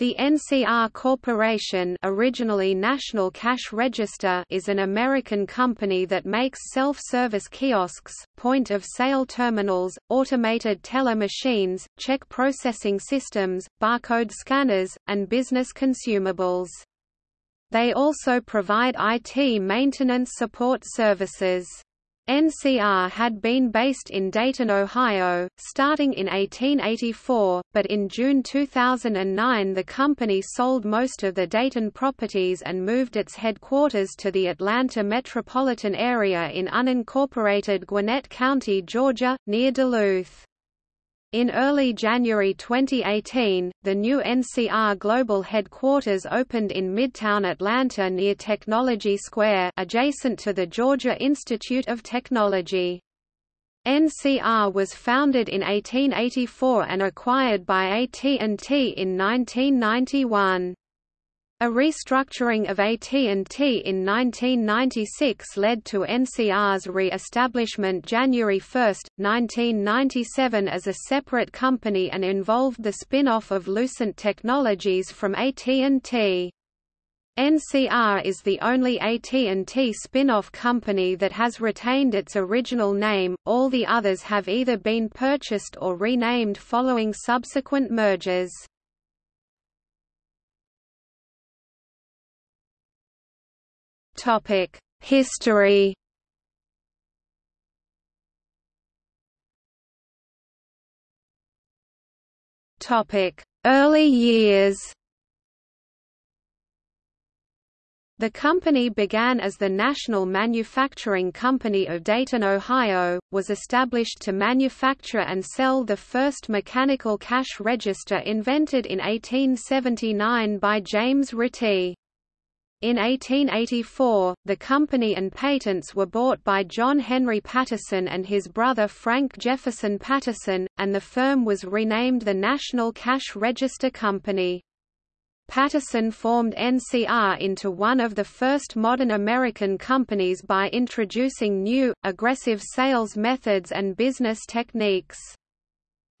The NCR Corporation originally National Cash Register is an American company that makes self-service kiosks, point-of-sale terminals, automated teller machines, check processing systems, barcode scanners, and business consumables. They also provide IT maintenance support services. NCR had been based in Dayton, Ohio, starting in 1884, but in June 2009 the company sold most of the Dayton properties and moved its headquarters to the Atlanta metropolitan area in unincorporated Gwinnett County, Georgia, near Duluth. In early January 2018, the new NCR Global headquarters opened in Midtown Atlanta near Technology Square adjacent to the Georgia Institute of Technology. NCR was founded in 1884 and acquired by AT&T in 1991. A restructuring of AT&T in 1996 led to NCR's re-establishment January 1, 1997 as a separate company and involved the spin-off of Lucent Technologies from AT&T. NCR is the only AT&T spin-off company that has retained its original name, all the others have either been purchased or renamed following subsequent mergers. Topic: History. Topic: Early years. The company began as the National Manufacturing Company of Dayton, Ohio, was established to manufacture and sell the first mechanical cash register invented in 1879 by James Ritty. In 1884, the company and patents were bought by John Henry Patterson and his brother Frank Jefferson Patterson, and the firm was renamed the National Cash Register Company. Patterson formed NCR into one of the first modern American companies by introducing new, aggressive sales methods and business techniques.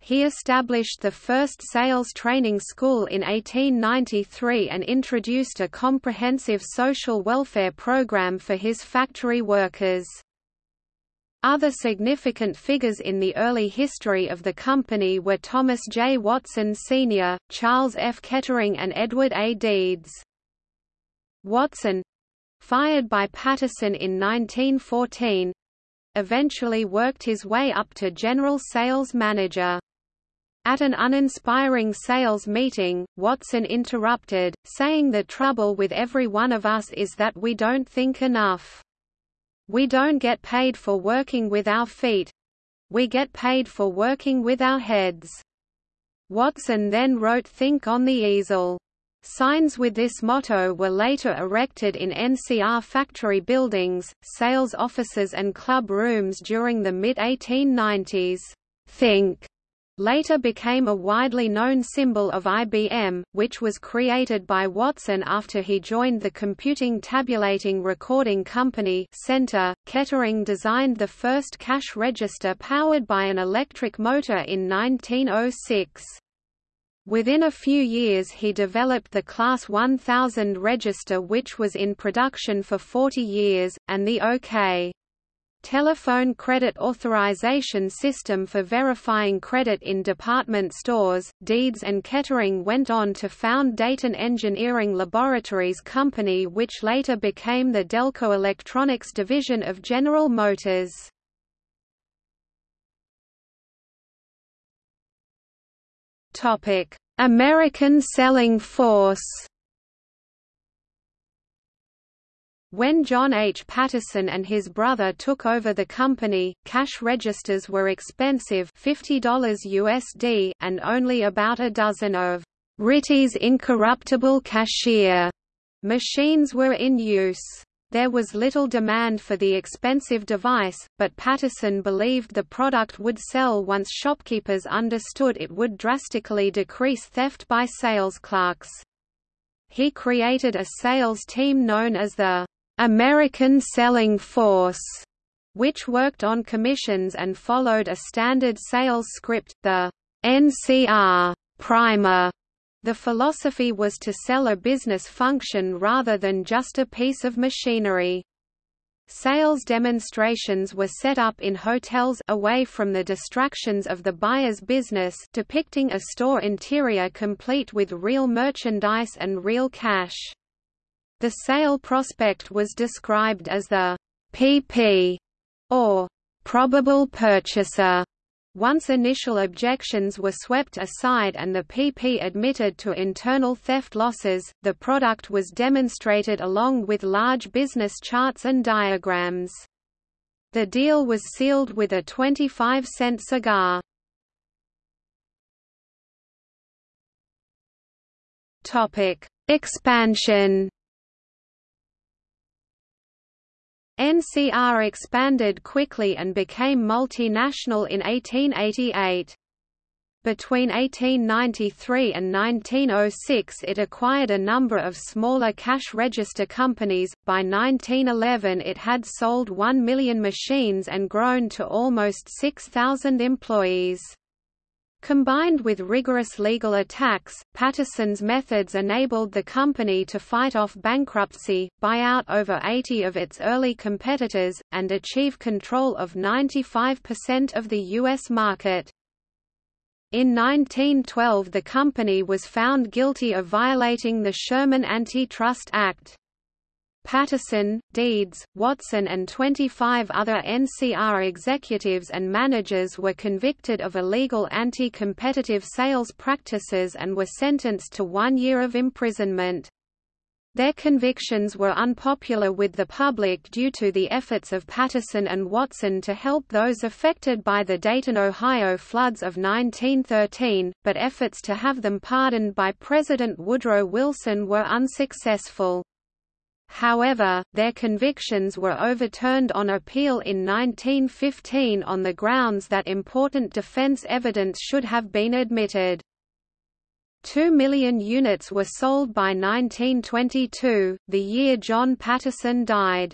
He established the first sales training school in 1893 and introduced a comprehensive social welfare program for his factory workers. Other significant figures in the early history of the company were Thomas J. Watson Sr., Charles F. Kettering and Edward A. Deeds. Watson—fired by Patterson in 1914, eventually worked his way up to general sales manager. At an uninspiring sales meeting, Watson interrupted, saying the trouble with every one of us is that we don't think enough. We don't get paid for working with our feet. We get paid for working with our heads. Watson then wrote Think on the easel. Signs with this motto were later erected in NCR factory buildings, sales offices and club rooms during the mid-1890s. Think later became a widely known symbol of IBM, which was created by Watson after he joined the computing tabulating recording company Center. Kettering designed the first cash register powered by an electric motor in 1906. Within a few years he developed the Class 1000 register which was in production for 40 years, and the OK telephone credit authorization system for verifying credit in department stores. Deeds and Kettering went on to found Dayton Engineering Laboratories Company, which later became the Delco Electronics division of General Motors. American selling force. When John H. Patterson and his brother took over the company, cash registers were expensive $50 USD and only about a dozen of Ritty's incorruptible cashier machines were in use. There was little demand for the expensive device, but Patterson believed the product would sell once shopkeepers understood it would drastically decrease theft by sales clerks. He created a sales team known as the American Selling Force, which worked on commissions and followed a standard sales script, the NCR primer, The philosophy was to sell a business function rather than just a piece of machinery. Sales demonstrations were set up in hotels away from the distractions of the buyer's business depicting a store interior complete with real merchandise and real cash. The sale prospect was described as the PP or probable purchaser once initial objections were swept aside and the PP admitted to internal theft losses, the product was demonstrated along with large business charts and diagrams. The deal was sealed with a 25-cent cigar. Expansion NCR expanded quickly and became multinational in 1888. Between 1893 and 1906 it acquired a number of smaller cash register companies, by 1911 it had sold 1 million machines and grown to almost 6,000 employees. Combined with rigorous legal attacks, Patterson's methods enabled the company to fight off bankruptcy, buy out over 80 of its early competitors, and achieve control of 95% of the U.S. market. In 1912 the company was found guilty of violating the Sherman Antitrust Act. Patterson, Deeds, Watson and 25 other NCR executives and managers were convicted of illegal anti-competitive sales practices and were sentenced to one year of imprisonment. Their convictions were unpopular with the public due to the efforts of Patterson and Watson to help those affected by the Dayton, Ohio floods of 1913, but efforts to have them pardoned by President Woodrow Wilson were unsuccessful. However, their convictions were overturned on appeal in 1915 on the grounds that important defense evidence should have been admitted. Two million units were sold by 1922, the year John Patterson died.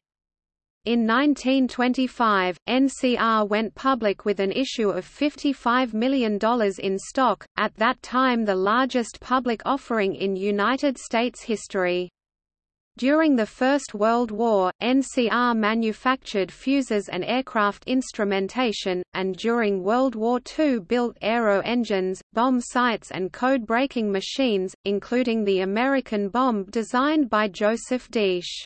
In 1925, NCR went public with an issue of $55 million in stock, at that time the largest public offering in United States history. During the First World War, NCR manufactured fuses and aircraft instrumentation, and during World War II built aero engines, bomb sights and code-breaking machines, including the American bombe designed by Joseph Desch.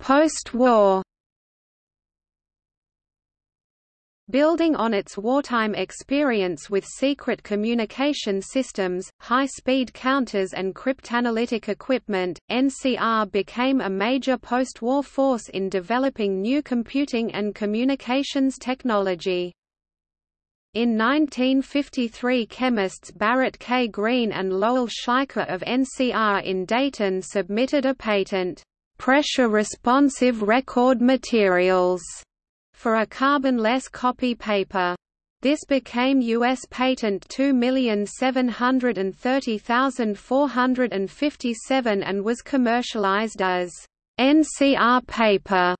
Post-war Building on its wartime experience with secret communication systems, high-speed counters and cryptanalytic equipment, NCR became a major post-war force in developing new computing and communications technology. In 1953 chemists Barrett K. Green and Lowell Schleicher of NCR in Dayton submitted a patent, "'pressure-responsive record materials' for a carbon-less copy paper. This became U.S. Patent 2730457 and was commercialized as NCR paper.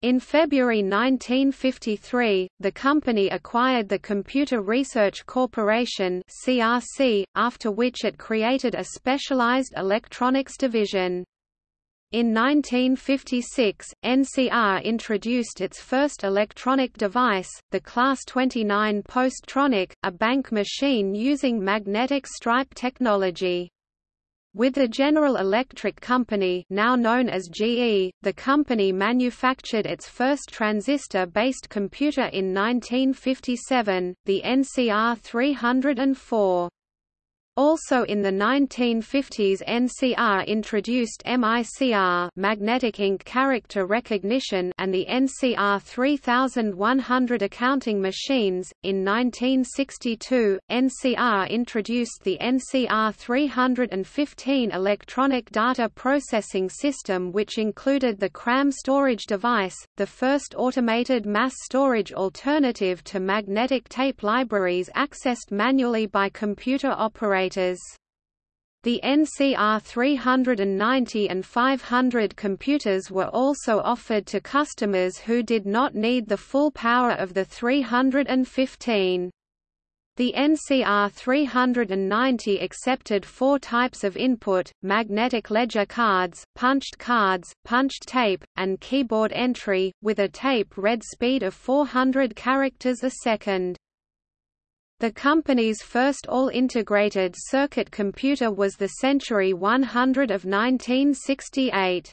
In February 1953, the company acquired the Computer Research Corporation (CRC), after which it created a specialized electronics division. In 1956, NCR introduced its first electronic device, the Class 29 Posttronic, a bank machine using magnetic stripe technology. With the General Electric Company now known as GE, the company manufactured its first transistor-based computer in 1957, the NCR 304. Also in the 1950s NCR introduced MICR magnetic ink character recognition and the NCR 3100 accounting machines. In 1962, NCR introduced the NCR 315 electronic data processing system which included the CRAM storage device, the first automated mass storage alternative to magnetic tape libraries accessed manually by computer operators The NCR 390 and 500 computers were also offered to customers who did not need the full power of the 315. The NCR 390 accepted four types of input, magnetic ledger cards, punched cards, punched tape, and keyboard entry, with a tape read speed of 400 characters a second. The company's first all-integrated circuit computer was the Century 100 of 1968.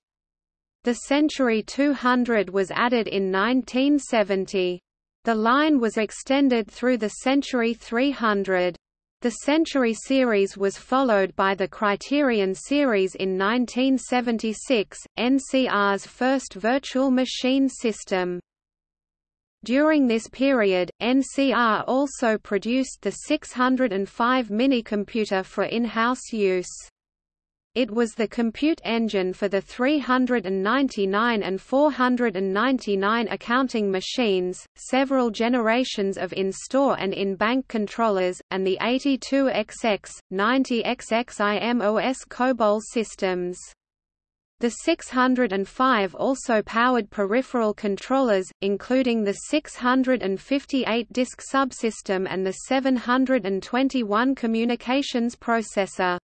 The Century 200 was added in 1970. The line was extended through the Century 300. The Century series was followed by the Criterion series in 1976, NCR's first virtual machine system. During this period, NCR also produced the 605 minicomputer for in-house use. It was the compute engine for the 399 and 499 accounting machines, several generations of in-store and in-bank controllers, and the 82XX, 90XX IMOS COBOL systems. The 605 also powered peripheral controllers, including the 658-disk subsystem and the 721 communications processor.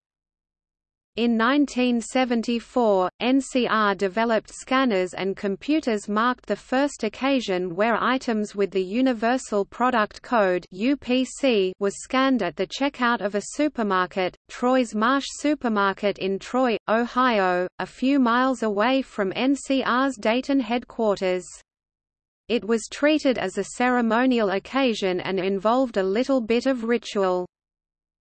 In 1974, NCR developed scanners and computers marked the first occasion where items with the Universal Product Code (UPC) was scanned at the checkout of a supermarket, Troy's Marsh Supermarket in Troy, Ohio, a few miles away from NCR's Dayton headquarters. It was treated as a ceremonial occasion and involved a little bit of ritual.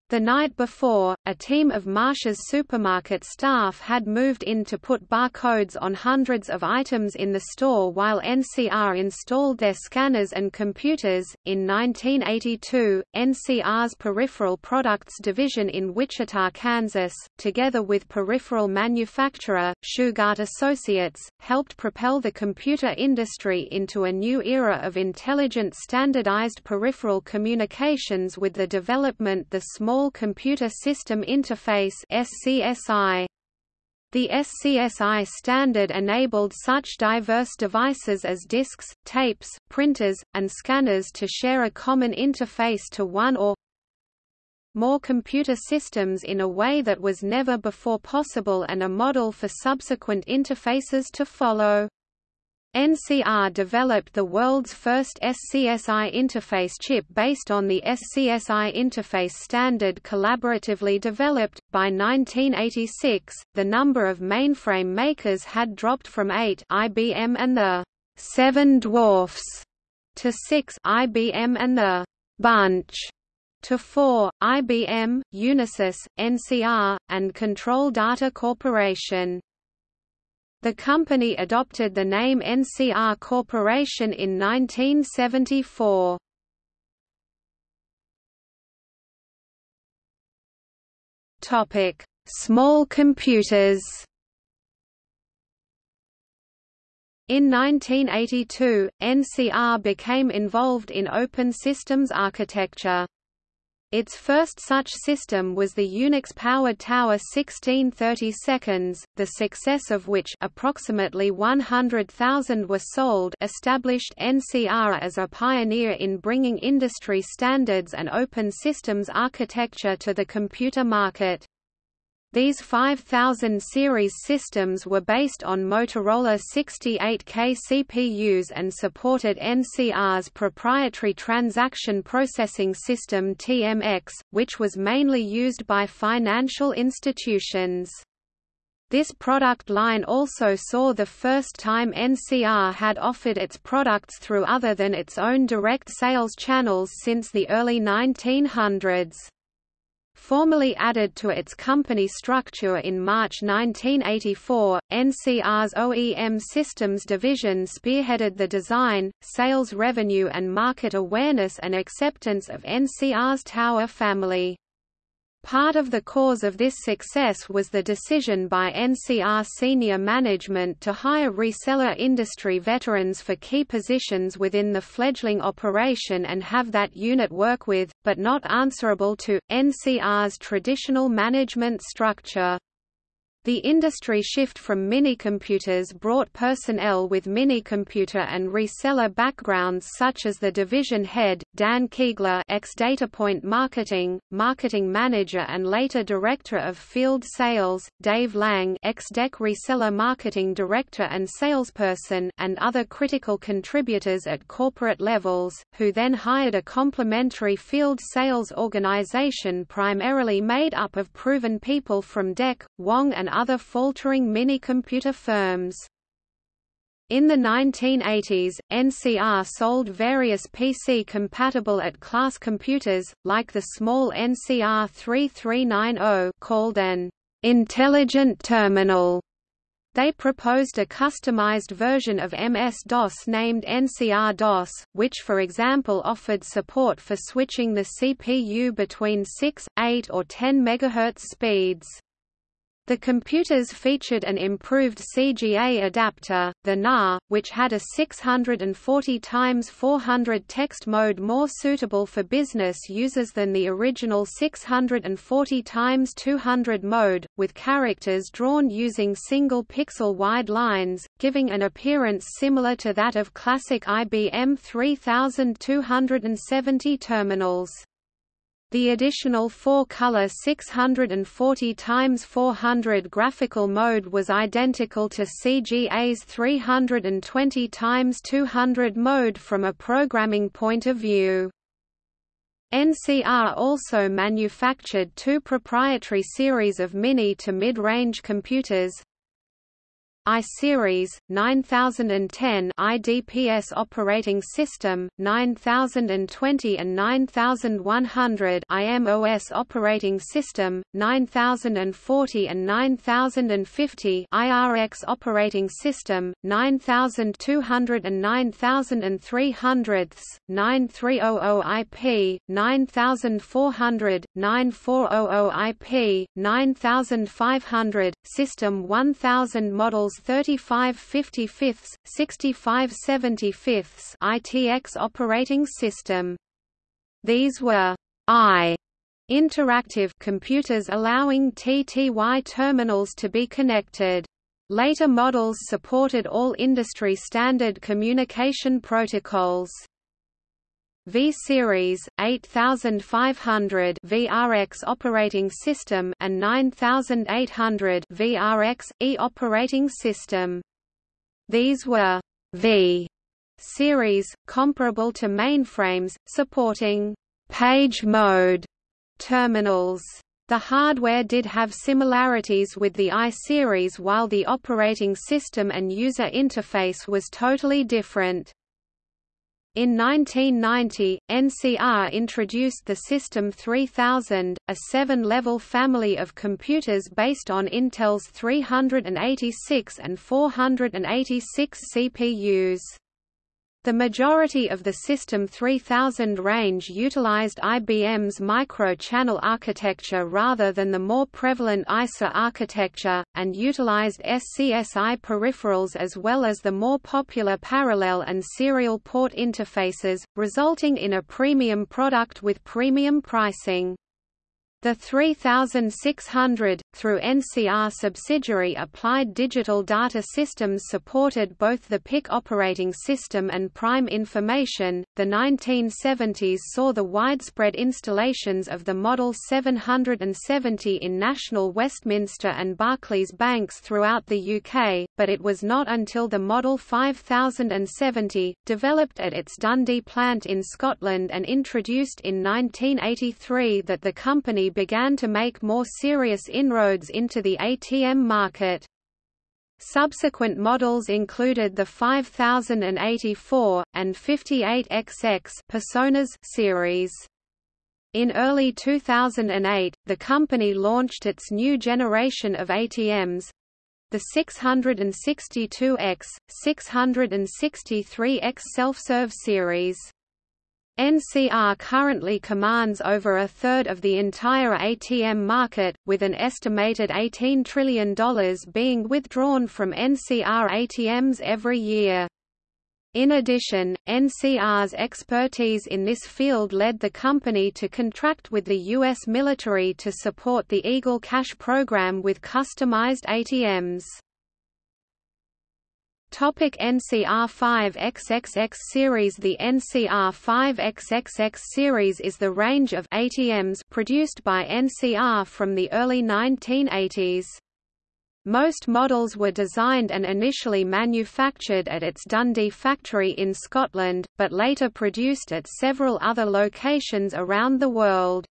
The night before, a team of Marsh's supermarket staff had moved in to put barcodes on hundreds of items in the store while NCR installed their scanners and computers. In 1982, NCR's Peripheral Products division in Wichita, Kansas, together with peripheral manufacturer, Shugart Associates, helped propel the computer industry into a new era of intelligent standardized peripheral communications with the development the small Small Computer System Interface SCSI. The SCSI standard enabled such diverse devices as disks, tapes, printers, and scanners to share a common interface to one or more computer systems in a way that was never before possible and a model for subsequent interfaces to follow. NCR developed the world's first SCSI interface chip based on the SCSI interface standard collaboratively developed. By 1986, the number of mainframe makers had dropped from 8 IBM and the Seven Dwarfs to 6 IBM and the Bunch to 4 IBM, Unisys, NCR, and Control Data Corporation. The company adopted the name NCR Corporation in 1974. Topic: Small computers. In 1982, NCR became involved in open systems architecture. Its first such system was the Unix-powered Tower 1630 seconds, the success of which approximately 100,000 were sold established NCR as a pioneer in bringing industry standards and open systems architecture to the computer market. These 5000 series systems were based on Motorola 68K CPUs and supported NCR's proprietary transaction processing system TMX, which was mainly used by financial institutions. This product line also saw the first time NCR had offered its products through other than its own direct sales channels since the early 1900s. Formally added to its company structure in March 1984, NCR's OEM Systems division spearheaded the design, sales revenue and market awareness and acceptance of NCR's Tower family. Part of the cause of this success was the decision by NCR senior management to hire reseller industry veterans for key positions within the fledgling operation and have that unit work with, but not answerable to, NCR's traditional management structure. The industry shift from minicomputers brought personnel with minicomputer and reseller backgrounds such as the division head, Dan Keegler ex-Datapoint Marketing, Marketing Manager and later Director of Field Sales, Dave Lang ex-DEC Reseller Marketing Director and Salesperson and other critical contributors at corporate levels, who then hired a complementary field sales organization primarily made up of proven people from DEC, Wang and other faltering minicomputer firms. In the 1980s, NCR sold various PC-compatible at-class computers, like the small NCR 3390 called an «intelligent terminal». They proposed a customized version of MS-DOS named NCR-DOS, which for example offered support for switching the CPU between 6, 8 or 10 MHz speeds. The computers featured an improved CGA adapter, the NAR, which had a 640 x 400 text mode more suitable for business users than the original 640 x 200 mode, with characters drawn using single pixel wide lines, giving an appearance similar to that of classic IBM 3270 terminals. The additional four-color 640 x 400 graphical mode was identical to CGA's 320 x 200 mode from a programming point of view. NCR also manufactured two proprietary series of mini to mid-range computers, I-Series, 9010 IDPS operating system, 9020 and 9100 IMOS operating system, 9040 and 9050 IRX operating system, 9200 and 9300 9300 IP, 9400, 9400 IP, 9500, System 1000 models 35 55ths, 65 75ths ITX operating system. These were I interactive computers allowing TTY terminals to be connected. Later models supported all industry standard communication protocols. V-Series, 8500 VRX operating system and 9800 VRX E operating system. These were V series, comparable to mainframes, supporting page mode terminals. The hardware did have similarities with the I-series while the operating system and user interface was totally different. In 1990, NCR introduced the System 3000, a seven-level family of computers based on Intel's 386 and 486 CPUs. The majority of the System 3000 range utilized IBM's micro-channel architecture rather than the more prevalent ISA architecture, and utilized SCSI peripherals as well as the more popular parallel and serial port interfaces, resulting in a premium product with premium pricing. The 3600, through NCR subsidiary Applied Digital Data Systems supported both the Pick operating system and Prime Information. The 1970s saw the widespread installations of the Model 770 in National Westminster and Barclays banks throughout the UK, but it was not until the Model 5070, developed at its Dundee plant in Scotland and introduced in 1983 that the company began to make more serious inroads into the ATM market. Subsequent models included the 5084, and 58XX Personas series. In early 2008, the company launched its new generation of ATMs, the 662X, 663X self-serve series. NCR currently commands over a third of the entire ATM market, with an estimated $18 trillion being withdrawn from NCR ATMs every year. In addition, NCR's expertise in this field led the company to contract with the U.S. military to support the Eagle Cash program with customized ATMs. Topic NCR 5XXX series The NCR 5XXX series is the range of ATMs produced by NCR from the early 1980s. Most models were designed and initially manufactured at its Dundee factory in Scotland, but later produced at several other locations around the world.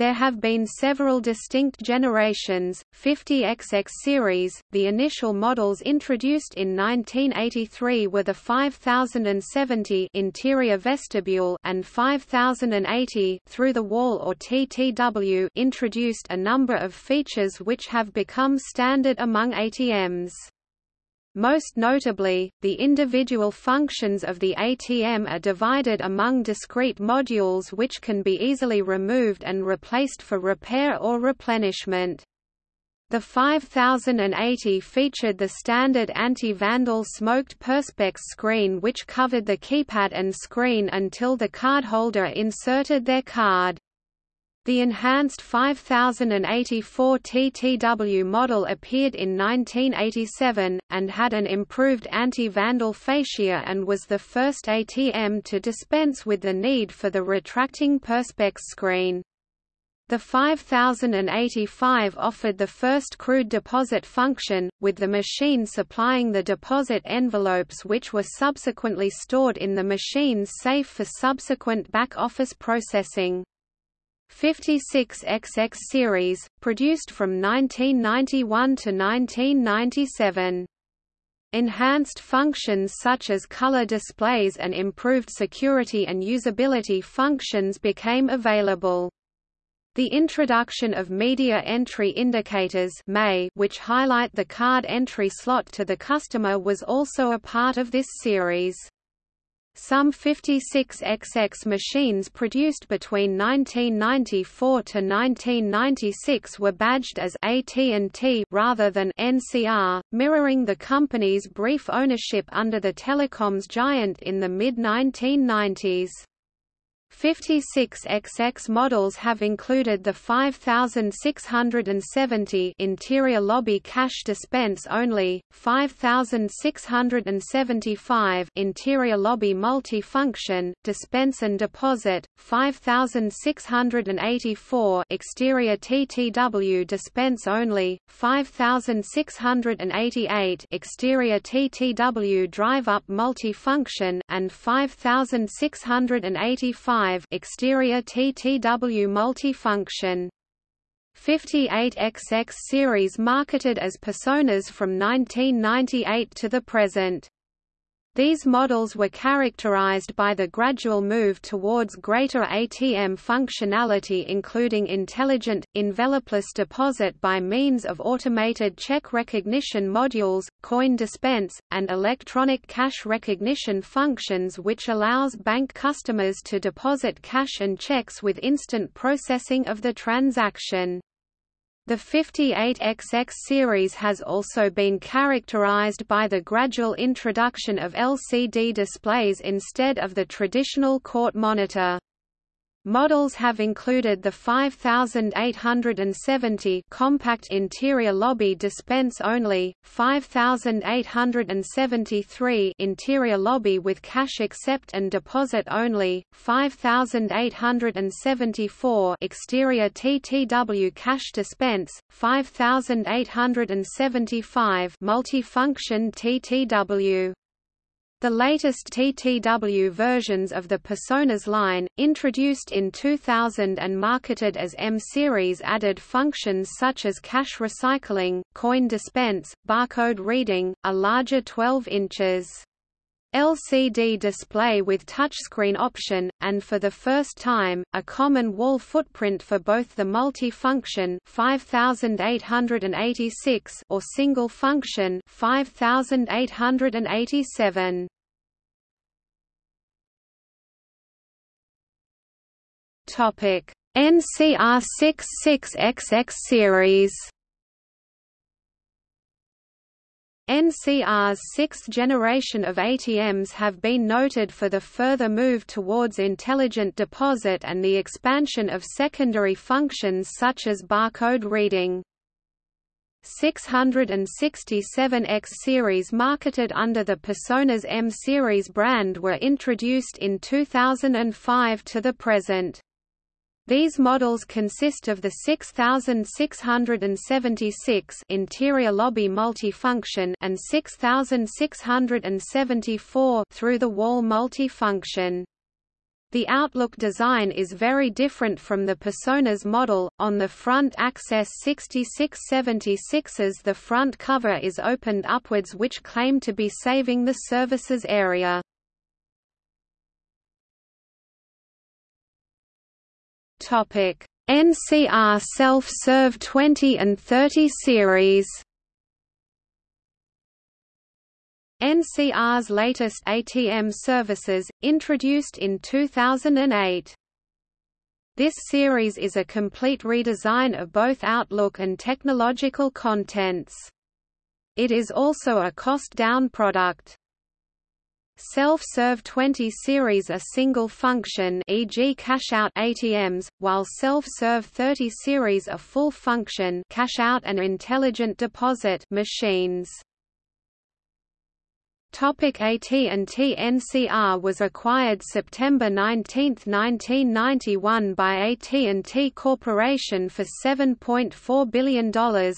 There have been several distinct generations, 50XX series, the initial models introduced in 1983 were the 5070 interior vestibule and 5080 through the wall or TTW introduced a number of features which have become standard among ATMs. Most notably, the individual functions of the ATM are divided among discrete modules which can be easily removed and replaced for repair or replenishment. The 5080 featured the standard anti-vandal smoked perspex screen which covered the keypad and screen until the cardholder inserted their card. The enhanced 5084 TTW model appeared in 1987, and had an improved anti-vandal fascia and was the first ATM to dispense with the need for the retracting perspex screen. The 5085 offered the first crude deposit function, with the machine supplying the deposit envelopes which were subsequently stored in the machine's safe for subsequent back-office processing. 56XX series, produced from 1991 to 1997. Enhanced functions such as color displays and improved security and usability functions became available. The introduction of media entry indicators which highlight the card entry slot to the customer was also a part of this series. Some 56XX machines produced between 1994 to 1996 were badged as AT&T rather than NCR, mirroring the company's brief ownership under the telecoms giant in the mid-1990s. 56XX models have included the 5670 interior lobby cash dispense only, 5675 interior lobby multi-function, dispense and deposit, 5684 exterior TTW dispense only, 5688 exterior TTW drive-up multi-function and 5685 exterior TTW multifunction. 58XX series marketed as Personas from 1998 to the present. These models were characterized by the gradual move towards greater ATM functionality including intelligent, envelopeless deposit by means of automated check recognition modules, coin dispense, and electronic cash recognition functions which allows bank customers to deposit cash and checks with instant processing of the transaction. The 58XX series has also been characterized by the gradual introduction of LCD displays instead of the traditional court monitor. Models have included the 5870 compact interior lobby dispense only, 5873 interior lobby with cash accept and deposit only, 5874 exterior TTW cash dispense, 5875 multifunction TTW. The latest TTW versions of the Personas line, introduced in 2000 and marketed as M-Series added functions such as cash recycling, coin dispense, barcode reading, a larger 12 inches LCD display with touchscreen option, and for the first time, a common wall footprint for both the multi-function 5886 or single function 5887. Topic: NCR 66XX series. NCR's sixth generation of ATMs have been noted for the further move towards intelligent deposit and the expansion of secondary functions such as barcode reading. 667X series marketed under the Personas M series brand were introduced in 2005 to the present. These models consist of the 6676 interior lobby multifunction and 6674 through the wall multifunction. The Outlook design is very different from the Personas model. On the front Access 6676s, the front cover is opened upwards, which claim to be saving the services area. Topic: NCR Self-Serve 20 and 30 series. NCR's latest ATM services, introduced in 2008. This series is a complete redesign of both Outlook and technological contents. It is also a cost-down product. Self-Serve 20 series are single-function e.g. cash-out ATMs, while Self-Serve 30 series are full-function cash-out and intelligent deposit machines. Topic AT&T NCR was acquired September 19, 1991 by AT&T Corporation for $7.4 billion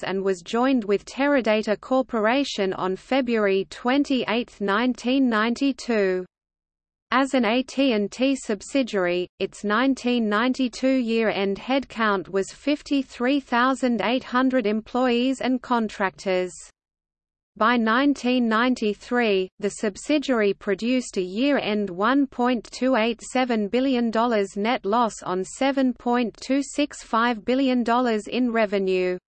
and was joined with Teradata Corporation on February 28, 1992. As an AT&T subsidiary, its 1992 year-end headcount was 53,800 employees and contractors. By 1993, the subsidiary produced a year-end $1.287 billion net loss on $7.265 billion in revenue.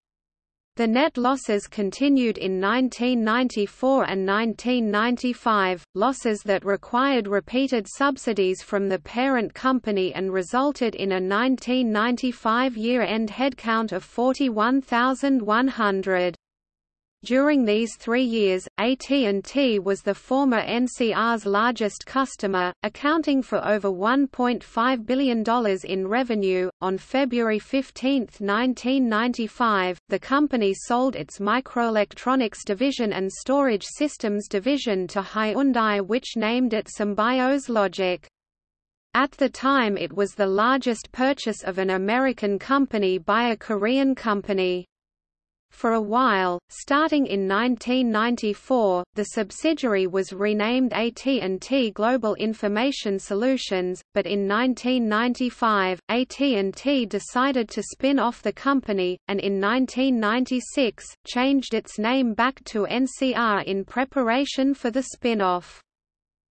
The net losses continued in 1994 and 1995, losses that required repeated subsidies from the parent company and resulted in a 1995 year-end headcount of 41,100. During these three years, AT&T was the former NCR's largest customer, accounting for over $1.5 billion in revenue. On February 15, 1995, the company sold its microelectronics division and storage systems division to Hyundai which named it Symbios Logic. At the time it was the largest purchase of an American company by a Korean company. For a while, starting in 1994, the subsidiary was renamed AT&T Global Information Solutions, but in 1995, AT&T decided to spin off the company, and in 1996, changed its name back to NCR in preparation for the spin-off.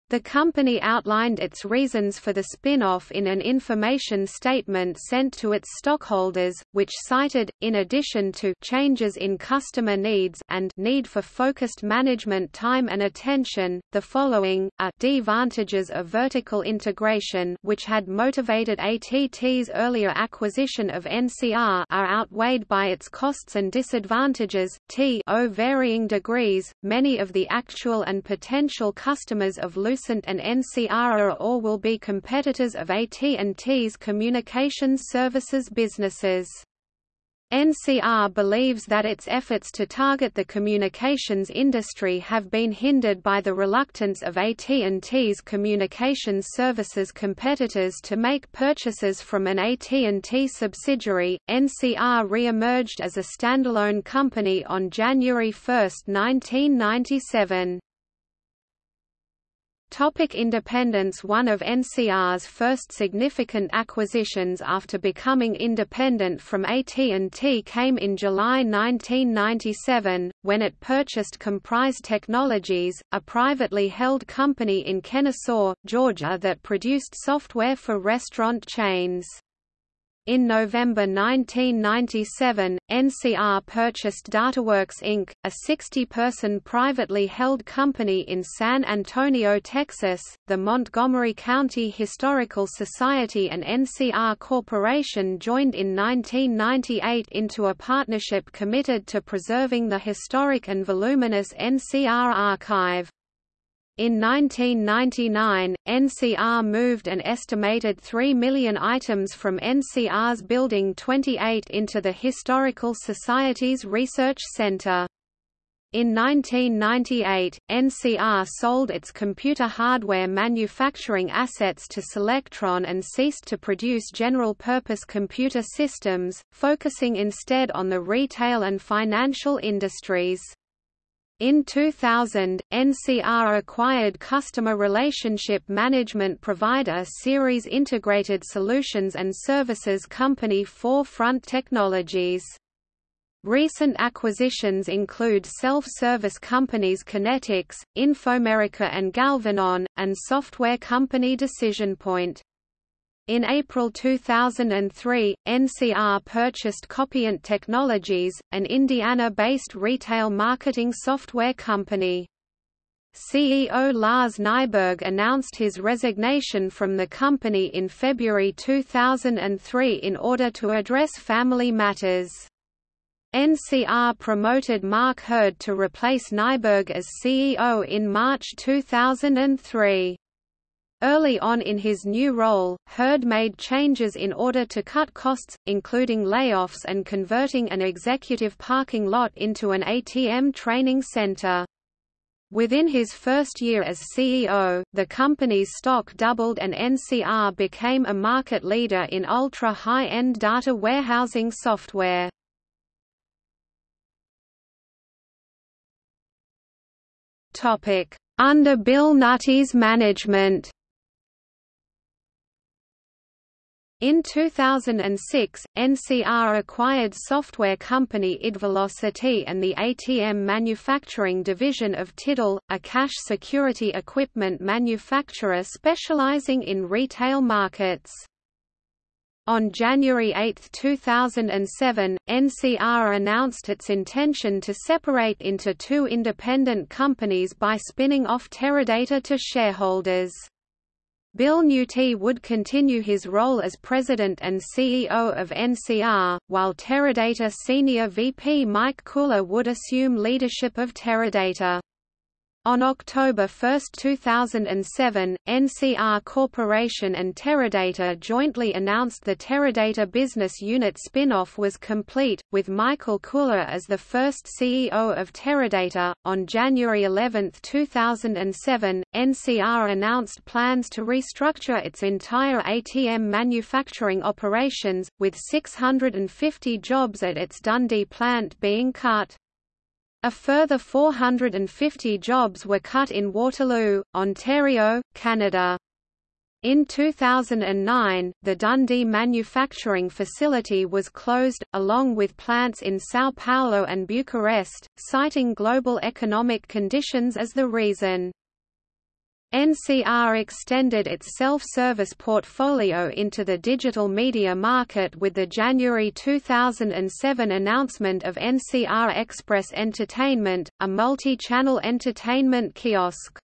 The company outlined its reasons for the spin-off in an information statement sent to its stockholders, which cited, in addition to changes in customer needs and need for focused management time and attention, the following, are advantages of vertical integration which had motivated ATT's earlier acquisition of NCR are outweighed by its costs and disadvantages, t o varying degrees, many of the actual and potential customers of Lucent and NCR are or will be competitors of AT&T's communications services businesses. NCR believes that its efforts to target the communications industry have been hindered by the reluctance of AT&T's communications services competitors to make purchases from an AT&T subsidiary. NCR re-emerged as a standalone company on January 1, 1997. Topic independence One of NCR's first significant acquisitions after becoming independent from AT&T came in July 1997, when it purchased Comprise Technologies, a privately held company in Kennesaw, Georgia that produced software for restaurant chains. In November 1997, NCR purchased DataWorks Inc., a 60-person privately held company in San Antonio, Texas. The Montgomery County Historical Society and NCR Corporation joined in 1998 into a partnership committed to preserving the historic and voluminous NCR archive. In 1999, NCR moved an estimated 3 million items from NCR's Building 28 into the Historical Society's Research Center. In 1998, NCR sold its computer hardware manufacturing assets to Solectron and ceased to produce general-purpose computer systems, focusing instead on the retail and financial industries. In 2000, NCR acquired customer relationship management provider Ceres Integrated Solutions and Services company 4Front Technologies. Recent acquisitions include self-service companies Kinetics, Infomerica and Galvanon, and software company DecisionPoint. In April 2003, NCR purchased Copient Technologies, an Indiana-based retail marketing software company. CEO Lars Nyberg announced his resignation from the company in February 2003 in order to address family matters. NCR promoted Mark Hurd to replace Nyberg as CEO in March 2003. Early on in his new role, Hurd made changes in order to cut costs, including layoffs and converting an executive parking lot into an ATM training center. Within his first year as CEO, the company's stock doubled and NCR became a market leader in ultra-high-end data warehousing software. Under Bill Nuti's management In 2006, NCR acquired software company idVelocity and the ATM manufacturing division of Tidel, a cash security equipment manufacturer specializing in retail markets. On January 8, 2007, NCR announced its intention to separate into two independent companies by spinning off Teradata to shareholders. Bill Nuti would continue his role as president and CEO of NCR, while Teradata senior VP Mike Koehler would assume leadership of Teradata. On October 1, 2007, NCR Corporation and Teradata jointly announced the Teradata business unit spin-off was complete, with Michael Koehler as the first CEO of Teradata. On January 11, 2007, NCR announced plans to restructure its entire ATM manufacturing operations, with 650 jobs at its Dundee plant being cut. A further 450 jobs were cut in Waterloo, Ontario, Canada. In 2009, the Dundee manufacturing facility was closed, along with plants in São Paulo and Bucharest, citing global economic conditions as the reason. NCR extended its self-service portfolio into the digital media market with the January 2007 announcement of NCR Express Entertainment, a multi-channel entertainment kiosk.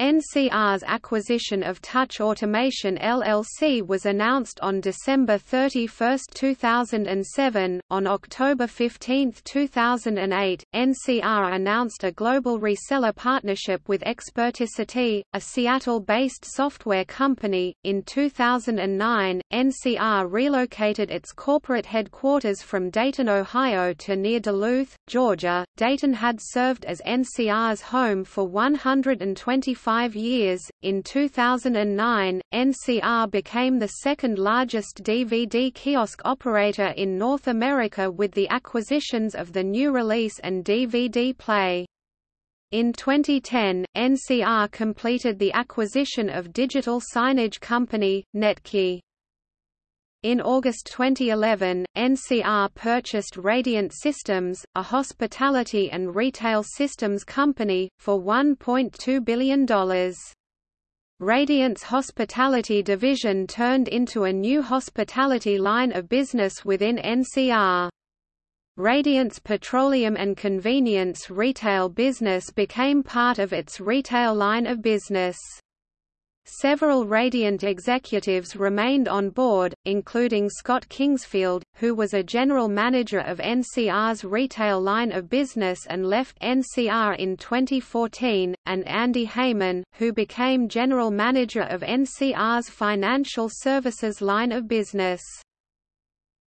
NCR's acquisition of Touch Automation LLC was announced on December 31, 2007. On October 15, 2008, NCR announced a global reseller partnership with Experticity, a Seattle-based software company. In 2009, NCR relocated its corporate headquarters from Dayton, Ohio to near Duluth, Georgia. Dayton had served as NCR's home for 125 five years. In 2009, NCR became the second largest DVD kiosk operator in North America with the acquisitions of the new release and DVD Play. In 2010, NCR completed the acquisition of digital signage company, Netkey. In August 2011, NCR purchased Radiant Systems, a hospitality and retail systems company, for $1.2 billion. Radiant's hospitality division turned into a new hospitality line of business within NCR. Radiant's petroleum and convenience retail business became part of its retail line of business. Several Radiant executives remained on board, including Scott Kingsfield, who was a general manager of NCR's retail line of business and left NCR in 2014, and Andy Heyman, who became general manager of NCR's financial services line of business.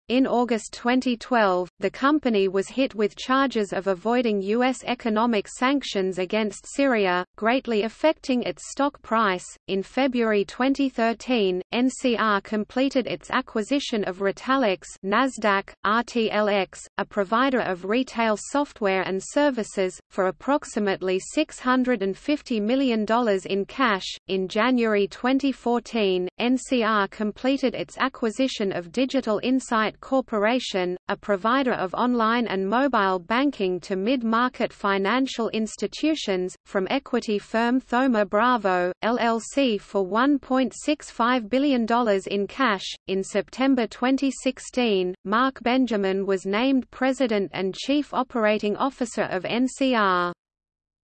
In August 2012, the company was hit with charges of avoiding U.S. economic sanctions against Syria, greatly affecting its stock price. In February 2013, NCR completed its acquisition of Retalix Nasdaq, RTLX, a provider of retail software and services, for approximately $650 million in cash. In January 2014, NCR completed its acquisition of Digital Insight Corporation, a provider of online and mobile banking to mid-market financial institutions, from equity firm Thoma Bravo, LLC for $1.65 billion in cash. In September 2016, Mark Benjamin was named President and Chief Operating Officer of NCR.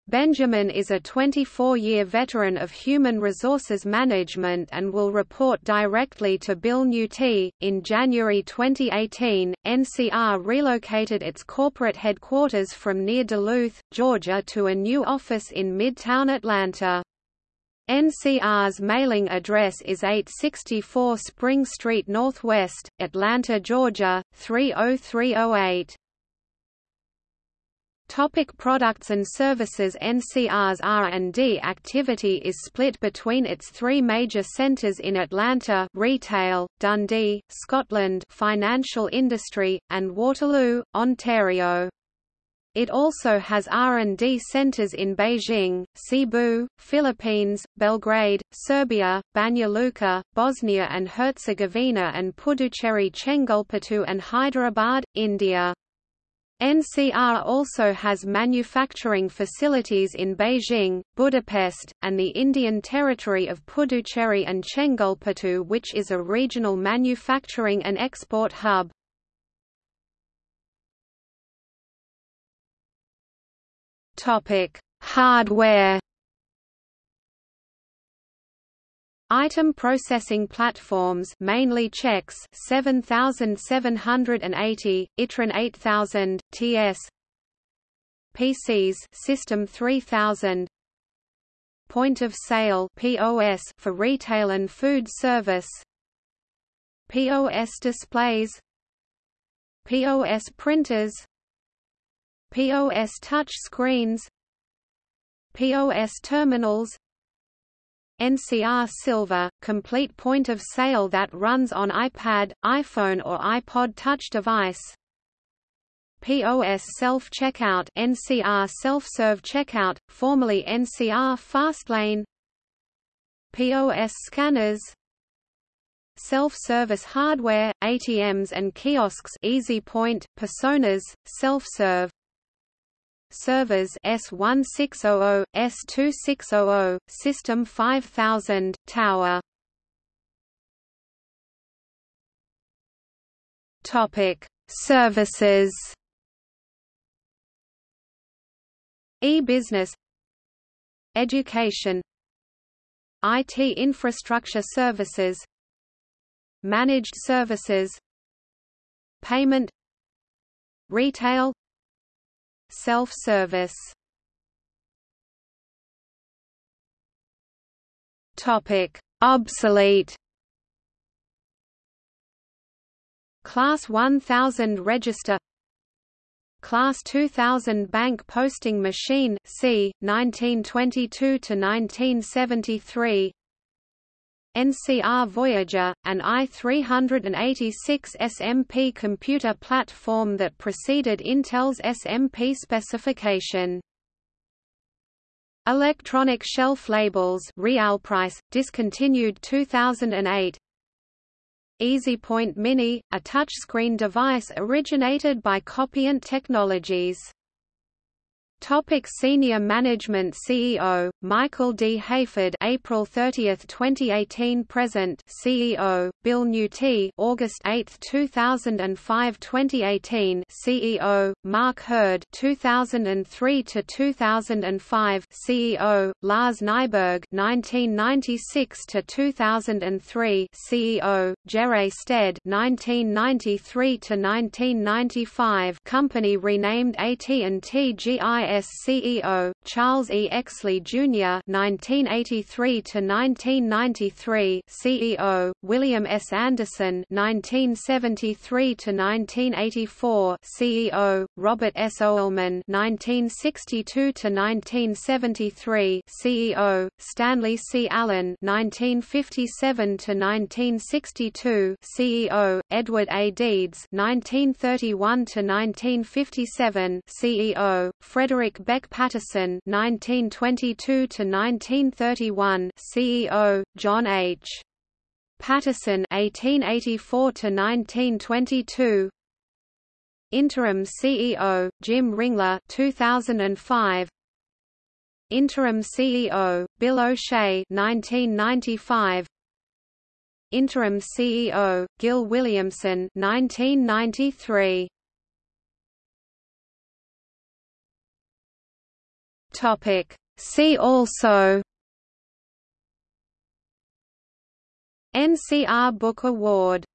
Benjamin is a 24-year veteran of human resources management and will report directly to Bill Nuti. In January 2018, NCR relocated its corporate headquarters from near Duluth, Georgia to a new office in Midtown Atlanta. NCR's mailing address is 864 Spring Street Northwest, Atlanta, Georgia, 30308. Topic products and services NCR's R&D activity is split between its three major centers in Atlanta retail, Dundee, Scotland financial industry, and Waterloo, Ontario. It also has R&D centers in Beijing, Cebu, Philippines, Belgrade, Serbia, Banja Luka, Bosnia and Herzegovina and Puducherry Chengalpattu and Hyderabad, India. NCR also has manufacturing facilities in Beijing, Budapest, and the Indian territory of Puducherry and Chengalpattu which is a regional manufacturing and export hub. Hardware Item processing platforms mainly CHEX 7780, ITRAN 8000, TS PCs System 3000 Point of sale POS for retail and food service POS displays POS printers POS touch screens POS terminals NCR Silver, complete point of sale that runs on iPad, iPhone or iPod Touch device. POS self-checkout NCR self-serve checkout, formerly NCR Fastlane. POS scanners. Self-service hardware, ATMs and kiosks EasyPoint, Personas, self-serve servers S1600, S2600, System 5000, Tower. Topic: Services. E-business. Education. IT infrastructure services. Managed services. Payment. Retail Self-service. Topic: Obsolete. Class 1000 register. Class 2000 bank posting machine C 1922 to 1973 NCR Voyager, an i386 SMP computer platform that preceded Intel's SMP specification. Electronic shelf labels Realprice, discontinued 2008 EasyPoint Mini, a touchscreen device originated by Copient Technologies Topic Senior Management CEO Michael D. Hayford April 30, 2018 present CEO Bill Nuti August 8, 2005 2018 CEO Mark Hurd 2003 to 2005 CEO Lars Nyberg 1996 to 2003 CEO Jerre Stead 1993 to 1995 company renamed AT&T GIS GIS CEO, Charles E. Exley Jr. (1983–1993), CEO, William S. Anderson (1973–1984), CEO, Robert S. Oelman (1962–1973), CEO, Stanley C. Allen (1957–1962), CEO, Edward A. Deeds (1931–1957), CEO, Frederick Frederick Beck Patterson (1922–1931), CEO, John H. Patterson (1884–1922), Interim CEO, Jim Ringler 2005. Interim CEO, Bill O'Shea 1995. Interim CEO, Gil Williamson 1993. Topic. See also NCR Book Award